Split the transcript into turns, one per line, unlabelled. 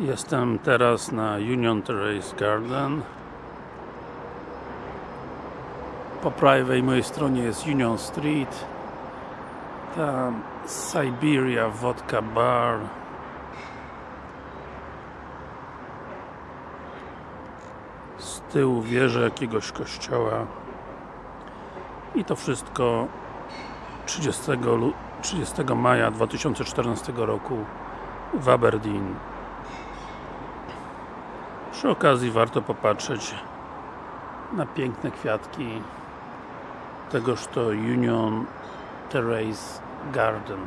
Jestem teraz na Union Terrace Garden. Po prawej mojej stronie jest Union Street. Tam Siberia Vodka Bar. Z tyłu wieże jakiegoś kościoła. I to wszystko 30, lu- 30 maja 2014 roku w Aberdeen przy okazji warto popatrzeć na piękne kwiatki tegoż to Union Terrace Garden